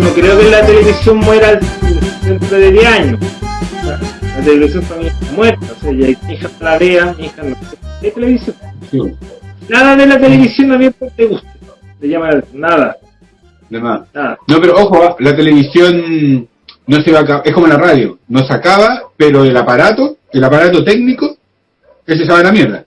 No creo que la televisión muera dentro de 10 años. O sea, la televisión también está muerta. O sea, ya hija la vea, hija no sé. televisión? Sí. Nada de la televisión a mí te gusta. Te llama la- nada. De. Nada. No, pero ojo, la televisión no se va a acabar, es como la radio, no se acaba, pero el aparato, el aparato técnico, ese se va a la mierda.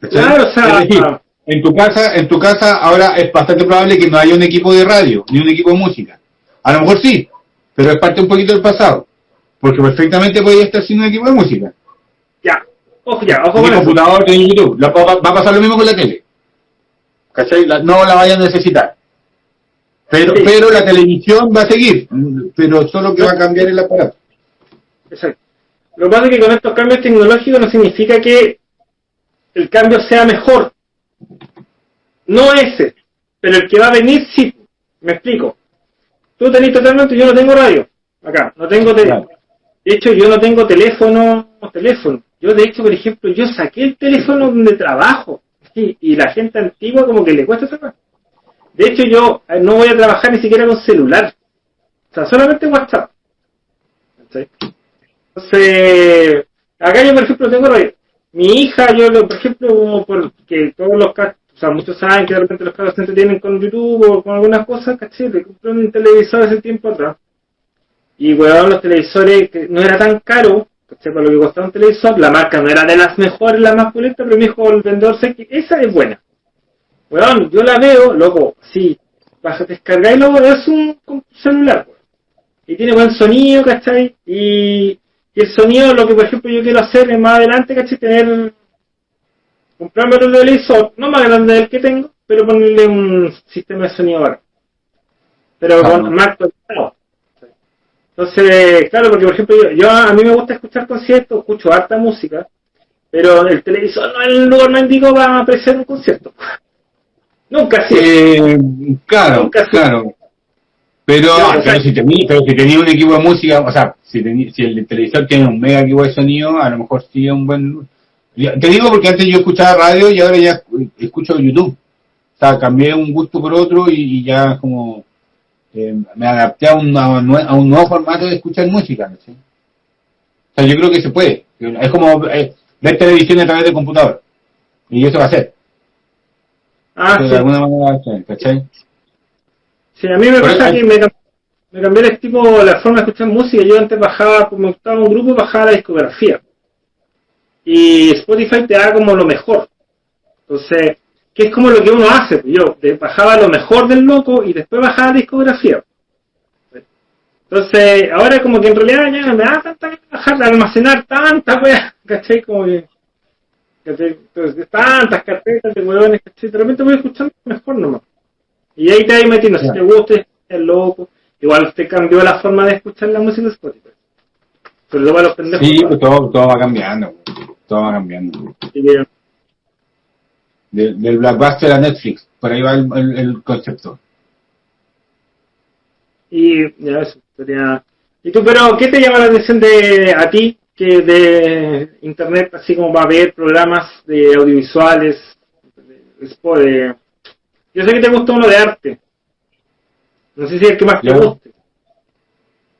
Claro, o sea, es decir, en tu casa, en tu casa ahora es bastante probable que no haya un equipo de radio, ni un equipo de música. A lo mejor sí, pero es parte un poquito del pasado. Porque perfectamente podría estar sin un equipo de música. Ya. Ojo, ya, ojo con eso. computador, ni YouTube. Va, a pasar lo mismo con la tele. ¿Cachai? No la vayan a necesitar. Pero, Sí. pero la televisión va a seguir, pero solo que va a cambiar el aparato. Exacto. Lo que pasa es que con estos cambios tecnológicos no significa que el cambio sea mejor. No ese, pero el que va a venir sí. Me explico. Tú tenés totalmente, yo no tengo radio. Acá, no tengo teléfono. De hecho, yo no tengo teléfono, teléfono. Yo, de hecho, por ejemplo, yo saqué el teléfono donde trabajo. Y, y la gente antigua como que le cuesta sacar. De hecho, yo eh, no voy a trabajar ni siquiera con celular. O sea, solamente WhatsApp. Entonces, acá yo, por ejemplo, tengo. Mi hija, yo, por ejemplo, porque todos los ca- o sea, muchos saben que de repente los cabros se entretienen con YouTube o con algunas cosas, ¿cachai? Le compré un televisor hace tiempo atrás. Y, weón, los televisores, que no era tan caro, ¿cachai? Para lo que costaba un televisor, la marca no era de las mejores, la más pulenta, pero me dijo el vendedor, sé que esa es buena. Weón, yo la veo, loco, sí, baja, descarga y luego es un, un celular, weón. Y tiene buen sonido, ¿cachai? Y, y el sonido, lo que por ejemplo yo quiero hacer es más adelante, ¿cachai? Tener, comprarme otro televisor, no más grande del que tengo, pero ponerle un sistema de sonido ahora. Pero Claro. con más actualizado. Entonces, claro, porque por ejemplo, yo, yo- a mí me gusta escuchar conciertos, escucho harta música, pero el televisor no es el lugar más indicado para apreciar un concierto. Nunca sí. Eh, claro, Nunca claro. Pero, Claro, pero si tenía, pero si tenía un equipo de música, o sea, si, tení- si el televisor tiene un mega equipo de sonido, a lo mejor sí es un buen... Te digo porque antes yo escuchaba radio y ahora ya escucho YouTube. O sea, cambié un gusto por otro y, y ya como eh, me adapté a un, a un nuevo formato de escuchar música. ¿sí? O sea, yo creo que se puede. Es como eh, ver televisión a través del computador. Y eso va a ser. Ah, de sí. alguna manera, ¿cachai? Sí, a mí me pasa que me, me cambió el tipo, la forma de escuchar música. Yo antes bajaba, como estaba en un grupo, bajaba la discografía. Y Spotify te da como lo mejor. Entonces, que es como lo que uno hace. Yo te bajaba lo mejor del loco y después bajaba la discografía. Entonces, ahora como que en realidad ya me da tanta bajar, almacenar tanta wea, ¿cachai? Como que. Entonces, tantas carpetas de huevones, ¿cachai? De repente voy escuchando mejor nomás. Y ahí te vas metiendo, si te gusta, es loco. Igual usted cambió la forma de escuchar la música de Spotify. Pero luego a los pendejos. Sí, pues todo, todo va cambiando. Todo va cambiando. Del, del Blackbuster a Netflix. Por ahí va el, el- el concepto. Y ya eso, sería... ¿Y tú, pero qué te llama la atención de a ti, que de internet, así como va a ver programas de audiovisuales, de, Yo sé que te gusta uno de arte. No sé si es el que más te guste.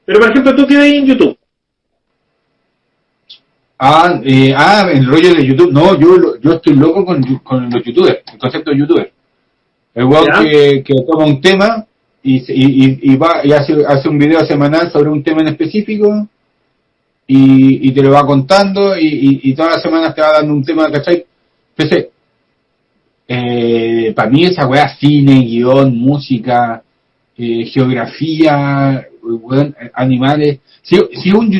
Pero, por ejemplo, tú qué ves en YouTube. Ah, eh, ah, el rollo de YouTube. No, yo, yo estoy loco con, con los youtubers, el concepto de youtuber. El Ya. que, que toma un tema y, y, y va y hace, hace un video semanal sobre un tema en específico y, y te lo va contando y, y, y todas las semanas te va dando un tema, ¿cachai? Entonces, eh, para mí esa weá, cine, guion, música, eh, geografía, weón, animales. Si, si un,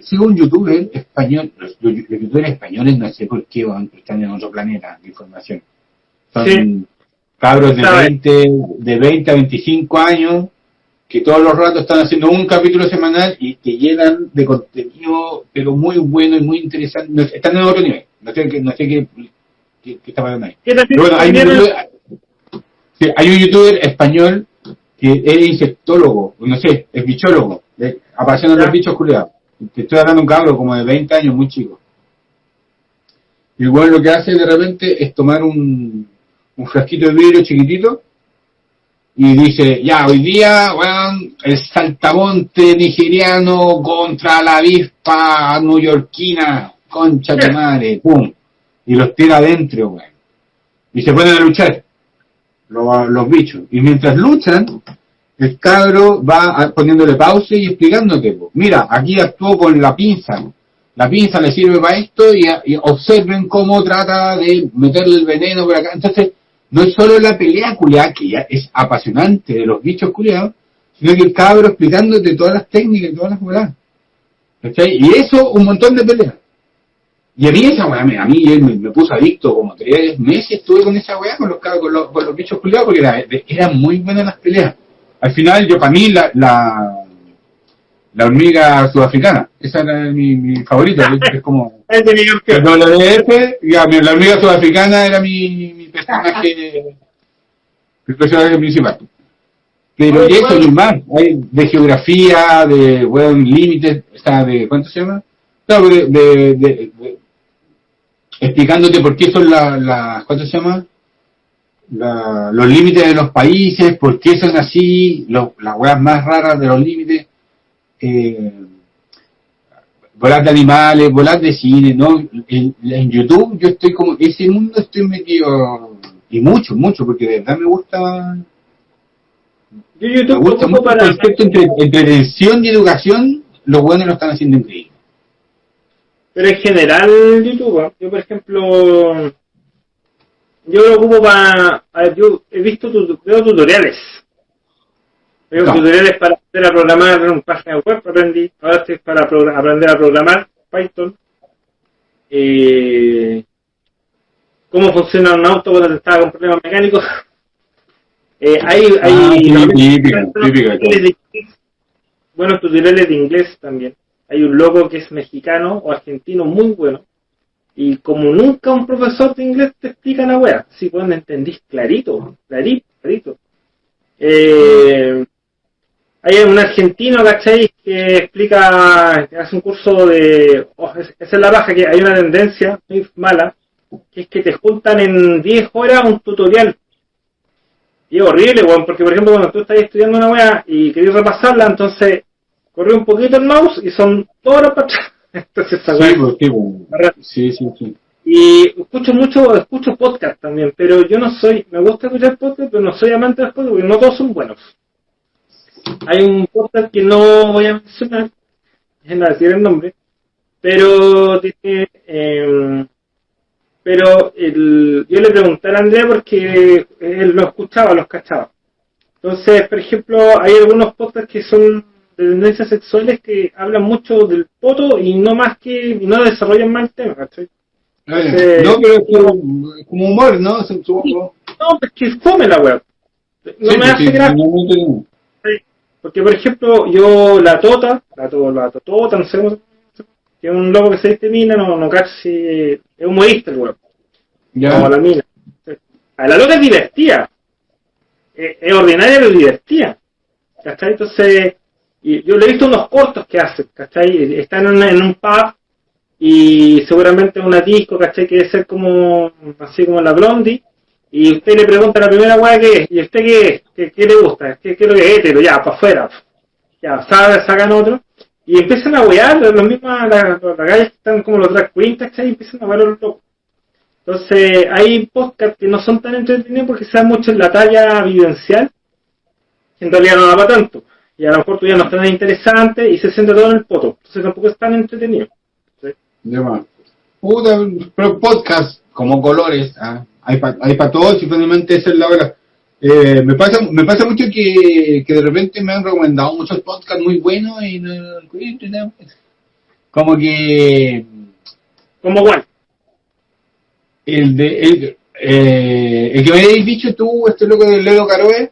sigo un youtuber español, los, los youtubers españoles no sé por qué weón, están en otro planeta de información. Son Sí. cabros de Sabe. 20, de 20 a 25 años que todos los ratos están haciendo un capítulo semanal y te llenan de contenido, pero muy bueno y muy interesante. No Están en otro nivel. No sé, qué- no sé qué, qué, qué está pasando ahí. ¿Qué te Pero bueno, hay un, hay un youtuber español que es insectólogo, no sé, es bichólogo. Eh, Ya. los bichos culiados. Te estoy hablando de un cabro como de 20 años, muy chico. Weón lo que hace de repente es tomar un, un frasquito de vidrio chiquitito y dice, ya, hoy día, weón, el saltamonte nigeriano contra la avispa neoyorquina, concha de madre, pum. Y los tira adentro, weón. Y se ponen a luchar, los, los bichos. Y mientras luchan, el cabro va poniéndole pausa y explicándote, po. mira, aquí actuó con la pinza. La pinza le sirve para esto y, y observen cómo trata de meterle el veneno por acá. Entonces, no es solo la pelea culiada, que ya es apasionante de los bichos culiados, sino que el cabro explicándote todas las técnicas y todas las weas. ¿Cachai? Y eso, un montón de peleas. Y a mí esa weá, me- a mí él me, me puso adicto como tres meses, estuve con esa weá, con los, con los, con los bichos culiados, porque era- eran muy buenas las peleas. Al final, yo para mí, la, la, la hormiga sudafricana, esa era mi, mi favorita, es como... Es de mi campeón. El WDF, ya, la hormiga sudafricana era mi, mi personaje, mi personaje principal. Pero Oye, y eso bueno. y más, hay de geografía, de buen límites, sea, de, ¿cuánto se llama? No, de, de, de- de- explicándote por qué son las, la, ¿cuánto se llama? La- los límites de los países, por qué son así, los, las weas más raras de los límites, eh, volar de animales, volar de cine, ¿no? En, en YouTube yo estoy como, ese mundo estoy metido, y mucho, mucho, porque de verdad me gusta, Yo me YouTube gusta mucho para... el concepto entre entretención y educación, los buenos lo están haciendo increíble. Pero en general, YouTube, ¿eh? yo por ejemplo, yo lo ocupo para, a ver, yo he visto, tu- veo tutoriales. Veo No. tutoriales para aprender a programar en páginas web, aprendí, ahora estoy para aprender a programar Python. Eh, cómo funciona un auto cuando estaba con problemas mecánicos. Eh, hay, hay Ah, sí, de inglés. buenos tutoriales de inglés también. Hay un loco que es mexicano o argentino muy bueno. Y como nunca un profesor de inglés te explica la wea, si pueden entendís clarito, clarito, clarito. Eh, hay un argentino, ¿cachai? Que explica, que hace un curso de... oh, es- esa es la baja, que hay una tendencia muy mala, que es que te juntan en 10 horas un tutorial. Y es horrible, weón, porque por ejemplo cuando tú estás estudiando una wea y querés repasarla, entonces corre un poquito el mouse y son horas para atrás. Entonces esa Sí, wea- pues, sí, pues. sí, sí, sí. y escucho mucho, escucho podcast también, pero yo no soy, me gusta escuchar podcast, pero no soy amante de los podcasts porque no todos son buenos. Hay un podcast que no voy a mencionar, déjenme decir el nombre, pero tiene, eh, pero el, yo le pregunté a Andrea porque él lo escuchaba, los cachaba. Entonces, por ejemplo, hay algunos podcasts que son de tendencias sexuales que hablan mucho del poto y no más que, no desarrollan más el tema, ¿cachai? No, pero es como, como humor, ¿no? Supongo. No, es que fome la web. No Sí, me hace sí, gracia. no. Porque, por ejemplo, yo, la Tota, la, to, la Totota, no sé cómo se que es un loco que se mina, no, no casi, es humorista el Ya. como la mina. A la loca es divertida. Es, es ordinaria, pero divertida. ¿Cachai? Entonces, y yo le he visto unos cortos que hace, ¿cachai? Están en, en un pub y seguramente una disco, ¿cachai? Que debe ser como, así como la Blondie. Y usted le pregunta la primera weá que es, ¿y usted qué es? ¿Qué, le gusta? ¿Qué, qué es lo que es hétero? Ya, para afuera. Ya, sabe, sacan otro. Y empiezan a wear, los mismos, las gallas que están como los drag queens. Y empiezan a wear los locos. Entonces, hay podcasts que no son tan entretenidos porque se dan mucho en la talla vivencial, en realidad no da para tanto. Y a lo mejor tú ya no es tan interesante y se centra todo en el poto. Entonces tampoco es tan entretenido. Puta, pero podcast, como colores, ah, hay para hay pa todos y finalmente esa es la hora. Eh, me pasa me pasa mucho que, que de repente me han recomendado muchos podcasts muy buenos y no, no- como que Como igual. el de el, eh, el que me habéis dicho tú, este loco del Ledo Caroe,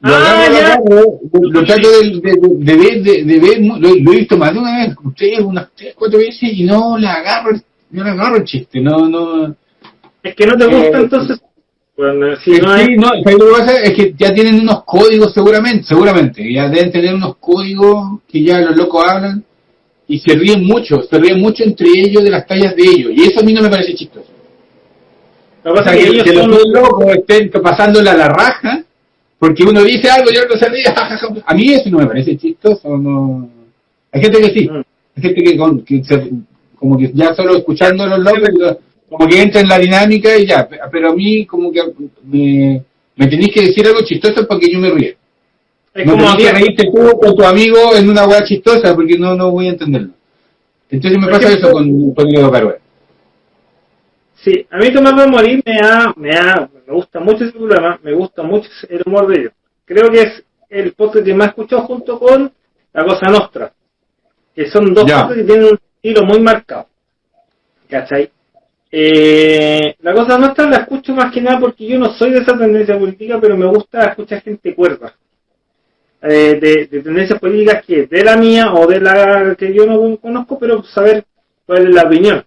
lo Ah, lo trato de, de, de ver, de, de ver, lo, lo he visto más de una vez, ustedes unas tres, cuatro veces y no le agarro, no le agarro el chiste, no, no, Es que no te gusta Eh, entonces Bueno, si Sí, no es- no, ¿sabes lo que pasa? Es que ya tienen unos códigos seguramente, seguramente, ya deben tener unos códigos que ya los locos hablan y se ríen mucho, se ríen mucho entre ellos de las tallas de ellos y eso a mí no me parece chistoso. lo O que pasa sea, es que, ellos que los son- dos locos estén pasándola a la raja porque uno dice algo y otro se ríe, a mí eso no me parece chistoso, no. Hay gente que sí, Mm. hay gente que, con- que se- como que ya solo escuchando a los locos, lo- como que entra en la dinámica y ya, pe- pero a mí como que me, me tenéis que decir algo chistoso para que yo me ríe. es no como que reírte tú con tu amigo en una weá chistosa porque no, no voy a entenderlo. Entonces me pasa eso con, con Diego Carué. Sí, a mí Tomás morir me ha, me ha, me gusta mucho ese programa, me gusta mucho el humor de ellos. Creo que es el podcast que más he escuchado junto con La Cosa Nostra, que son dos cosas que tienen un estilo muy marcado. ¿Cachai? Eh, la Cosa Nostra la escucho más que nada porque yo no soy de esa tendencia política, pero me gusta escuchar gente cuerda. Eh, de, de tendencias políticas que de la mía o de la que yo no conozco, pero saber cuál es la opinión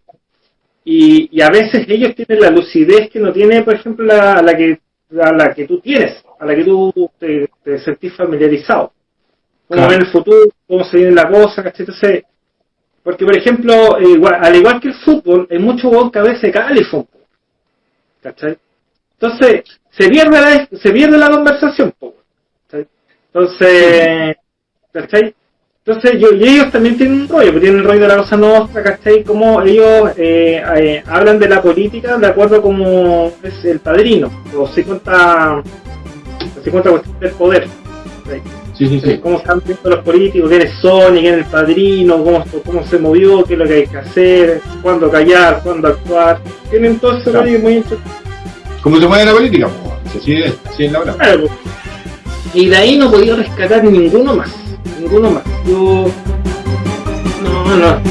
y, y a veces ellos tienen la lucidez que no tiene, por ejemplo, la, la que la, la que tú tienes, a la que tú te, te sentís familiarizado. Cómo Claro. ven el futuro, cómo se viene la cosa, ¿cachai? Entonces, porque, por ejemplo, eh, igual- al igual que el fútbol, hay mucho gol que a veces fútbol. ¿Cachai? Entonces, se pierde la, se pierde la conversación, po, ¿cachai? Entonces, ¿cachai? Entonces, yo, y ellos también tienen un rollo, porque tienen el rollo de la cosa nostra, ¿cachai? Como ellos eh, eh, hablan de la política de acuerdo como es el padrino, los 50, los 50 cuestiones del poder. ¿cachai? Sí, sí, sí. Cómo están viendo los políticos, quién es Sony, quién es el padrino, cómo, cómo se movió, qué es lo que hay que hacer, cuándo callar, cuándo actuar. Tienen todo ese Claro. muy interesante. ¿Cómo se mueve la política? Pues, así es, así es la verdad. Claro, pues. Y de ahí no podía rescatar ninguno más. Ninguno más. Yo. No, no.